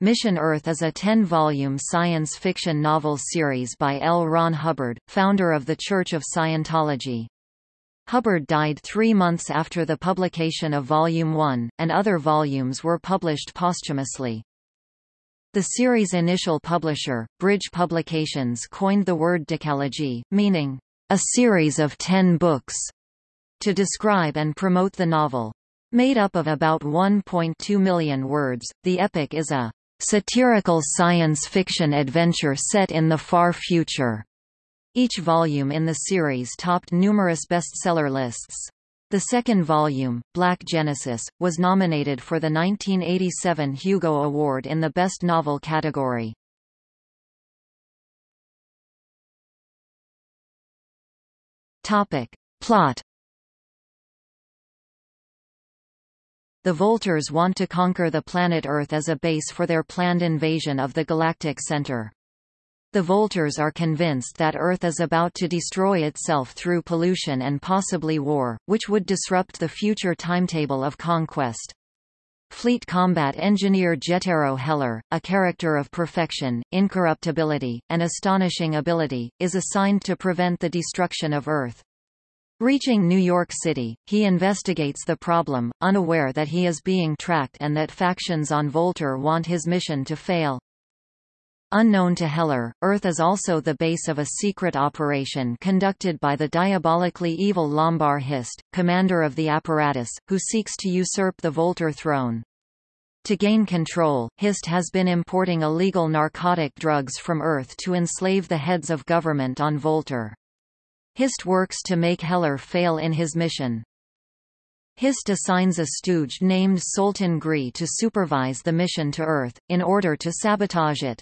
Mission Earth is a 10-volume science fiction novel series by L. Ron Hubbard, founder of the Church of Scientology. Hubbard died three months after the publication of Volume 1, and other volumes were published posthumously. The series' initial publisher, Bridge Publications coined the word decalogy, meaning, a series of ten books, to describe and promote the novel. Made up of about 1.2 million words, the epic is a satirical science fiction adventure set in the far future. Each volume in the series topped numerous bestseller lists. The second volume, Black Genesis, was nominated for the 1987 Hugo Award in the Best Novel category. Topic. Plot The Voltars want to conquer the planet Earth as a base for their planned invasion of the galactic center. The Voltars are convinced that Earth is about to destroy itself through pollution and possibly war, which would disrupt the future timetable of conquest. Fleet combat engineer Jettero Heller, a character of perfection, incorruptibility, and astonishing ability, is assigned to prevent the destruction of Earth. Reaching New York City, he investigates the problem, unaware that he is being tracked and that factions on Voltar want his mission to fail. Unknown to Heller, Earth is also the base of a secret operation conducted by the diabolically evil Lombar Hist, commander of the apparatus, who seeks to usurp the Voltar throne. To gain control, Hist has been importing illegal narcotic drugs from Earth to enslave the heads of government on Voltar. Hist works to make Heller fail in his mission. Hist assigns a stooge named Soltan Gris to supervise the mission to Earth, in order to sabotage it.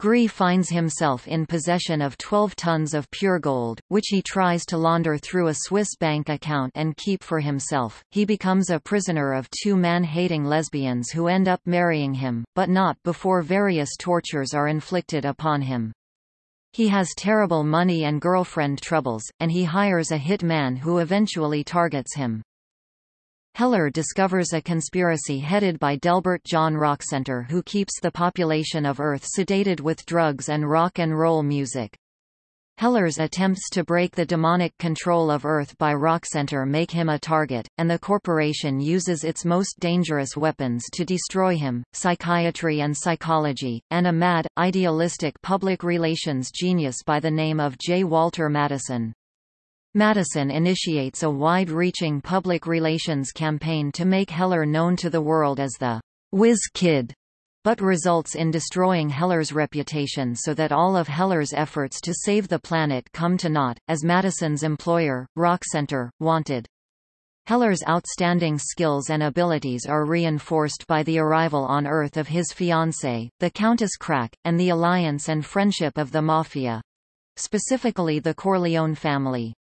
Gris finds himself in possession of 12 tons of pure gold, which he tries to launder through a Swiss bank account and keep for himself. He becomes a prisoner of two man-hating lesbians who end up marrying him, but not before various tortures are inflicted upon him. He has terrible money and girlfriend troubles, and he hires a hit man who eventually targets him. Heller discovers a conspiracy headed by Delbert John Rockcenter who keeps the population of Earth sedated with drugs and rock and roll music. Heller's attempts to break the demonic control of Earth by Rockcenter make him a target, and the corporation uses its most dangerous weapons to destroy him, psychiatry and psychology, and a mad, idealistic public relations genius by the name of J. Walter Madison. Madison initiates a wide-reaching public relations campaign to make Heller known to the world as the Whiz Kid but results in destroying Heller's reputation so that all of Heller's efforts to save the planet come to naught, as Madison's employer, Rockcenter, wanted. Heller's outstanding skills and abilities are reinforced by the arrival on Earth of his fiancée, the Countess Krak, and the alliance and friendship of the Mafia. Specifically the Corleone family.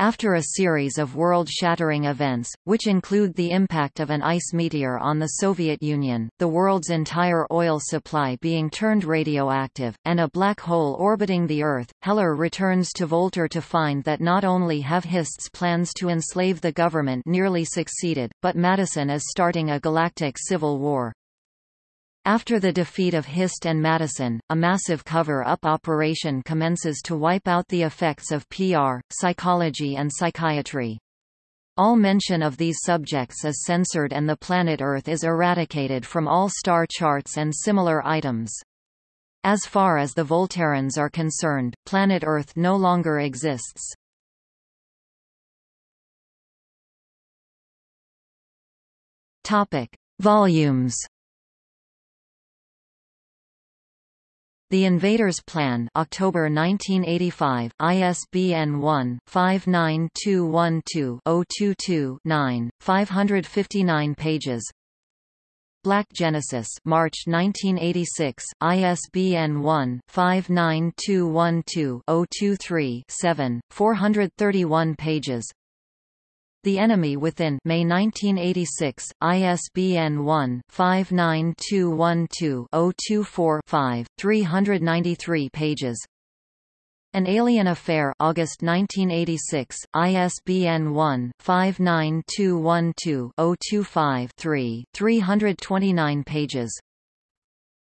After a series of world-shattering events, which include the impact of an ice meteor on the Soviet Union, the world's entire oil supply being turned radioactive, and a black hole orbiting the Earth, Heller returns to Voltar to find that not only have Hist's plans to enslave the government nearly succeeded, but Madison is starting a galactic civil war. After the defeat of Hist and Madison, a massive cover-up operation commences to wipe out the effects of PR, psychology and psychiatry. All mention of these subjects is censored and the planet Earth is eradicated from all star charts and similar items. As far as the Volterans are concerned, planet Earth no longer exists. Topic. Volumes The Invaders Plan October 1985, ISBN 1-59212-022-9, 559 pages. Black Genesis March 1986, ISBN 1-59212-023-7, 431 pages the Enemy Within May 1986, ISBN 1-59212-024-5, 393 pages. An Alien Affair August 1986, ISBN 1-59212-025-3, 329 pages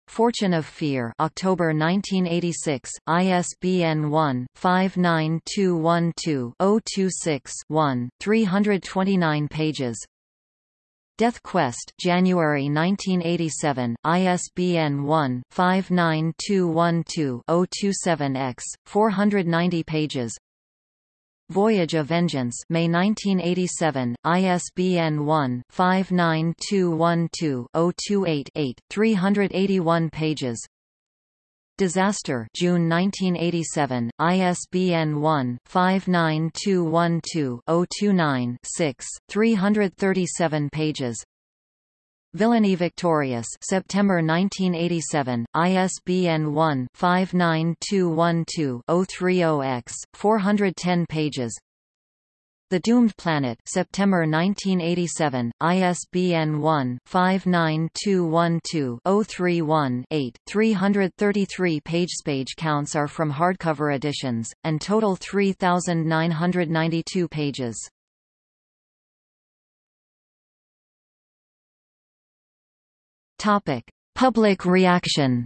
Fortune of Fear October 1986, ISBN 1-59212-026-1, 329 pages. Death Quest January 1987, ISBN 1-59212-027-X, 490 pages Voyage of Vengeance May 1987, ISBN 1-59212-028-8, 381 pages. Disaster June 1987, ISBN 1-59212-029-6, 337 pages Villainy Victorious September 1987, ISBN 1-59212-030-X, 410 pages The Doomed Planet September 1987, ISBN 1-59212-031-8, 333 page page counts are from hardcover editions, and total 3,992 pages. Topic: Public reaction.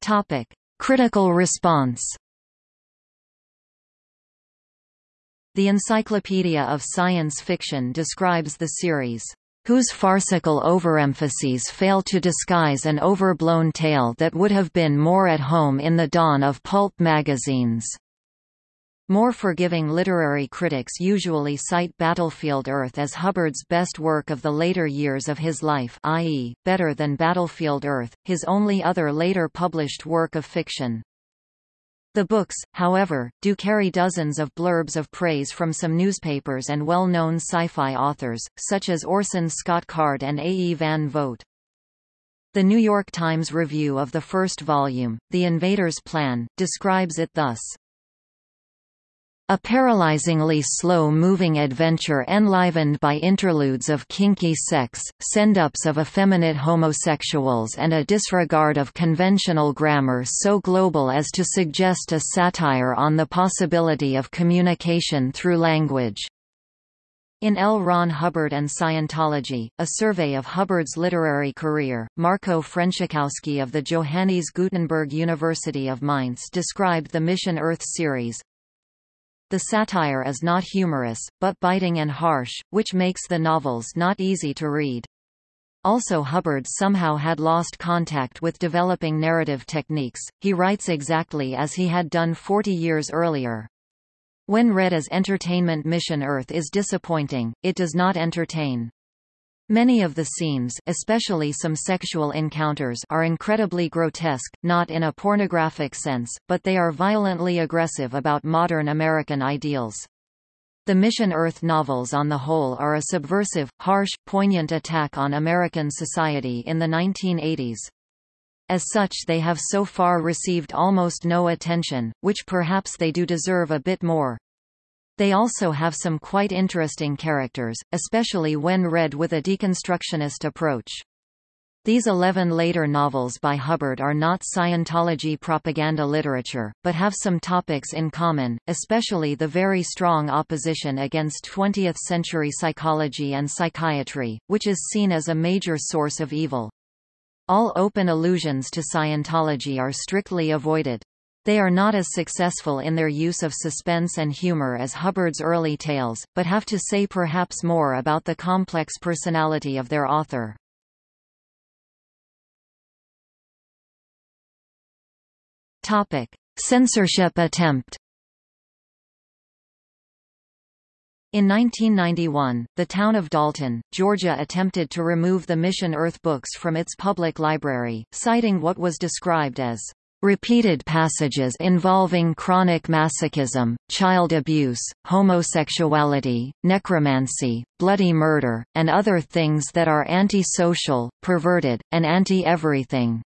Topic: Critical response. The Encyclopedia of Science Fiction describes the series whose farcical overemphases fail to disguise an overblown tale that would have been more at home in the dawn of pulp magazines. More forgiving literary critics usually cite Battlefield Earth as Hubbard's best work of the later years of his life i.e., better than Battlefield Earth, his only other later published work of fiction. The books, however, do carry dozens of blurbs of praise from some newspapers and well-known sci-fi authors, such as Orson Scott Card and A. E. Van Vogt. The New York Times review of the first volume, The Invader's Plan, describes it thus. A paralyzingly slow-moving adventure enlivened by interludes of kinky sex, send-ups of effeminate homosexuals and a disregard of conventional grammar so global as to suggest a satire on the possibility of communication through language. In L. Ron Hubbard and Scientology, a survey of Hubbard's literary career, Marco Frenschkowski of the Johannes Gutenberg University of Mainz described the Mission Earth series, the satire is not humorous, but biting and harsh, which makes the novels not easy to read. Also Hubbard somehow had lost contact with developing narrative techniques, he writes exactly as he had done 40 years earlier. When read as entertainment Mission Earth is disappointing, it does not entertain. Many of the scenes especially some sexual encounters are incredibly grotesque, not in a pornographic sense, but they are violently aggressive about modern American ideals. The Mission Earth novels on the whole are a subversive, harsh, poignant attack on American society in the 1980s. As such they have so far received almost no attention, which perhaps they do deserve a bit more. They also have some quite interesting characters, especially when read with a deconstructionist approach. These eleven later novels by Hubbard are not Scientology propaganda literature, but have some topics in common, especially the very strong opposition against 20th-century psychology and psychiatry, which is seen as a major source of evil. All open allusions to Scientology are strictly avoided. They are not as successful in their use of suspense and humor as Hubbard's early tales, but have to say perhaps more about the complex personality of their author. Topic: Censorship attempt. In 1991, the town of Dalton, Georgia attempted to remove the Mission Earth books from its public library, citing what was described as Repeated passages involving chronic masochism, child abuse, homosexuality, necromancy, bloody murder, and other things that are anti-social, perverted, and anti-everything.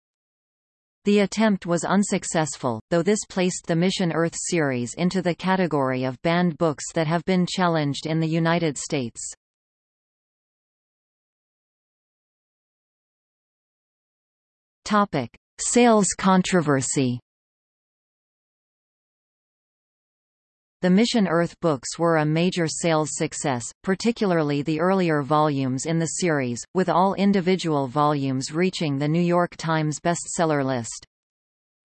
The attempt was unsuccessful, though this placed the Mission Earth series into the category of banned books that have been challenged in the United States. Topic: Sales controversy The Mission Earth books were a major sales success, particularly the earlier volumes in the series, with all individual volumes reaching the New York Times bestseller list.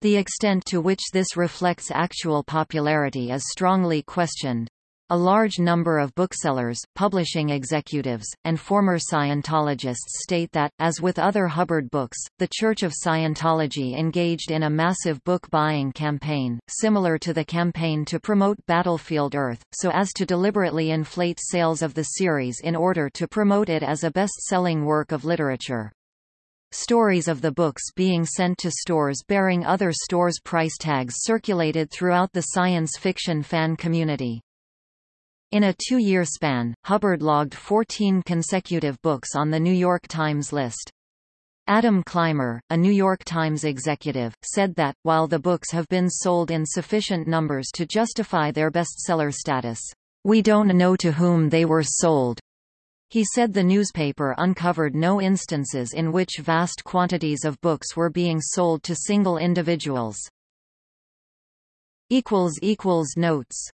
The extent to which this reflects actual popularity is strongly questioned. A large number of booksellers, publishing executives, and former Scientologists state that, as with other Hubbard books, the Church of Scientology engaged in a massive book-buying campaign, similar to the campaign to promote Battlefield Earth, so as to deliberately inflate sales of the series in order to promote it as a best-selling work of literature. Stories of the books being sent to stores bearing other stores' price tags circulated throughout the science fiction fan community. In a two-year span, Hubbard logged 14 consecutive books on the New York Times list. Adam Clymer, a New York Times executive, said that, while the books have been sold in sufficient numbers to justify their bestseller status, we don't know to whom they were sold. He said the newspaper uncovered no instances in which vast quantities of books were being sold to single individuals. Notes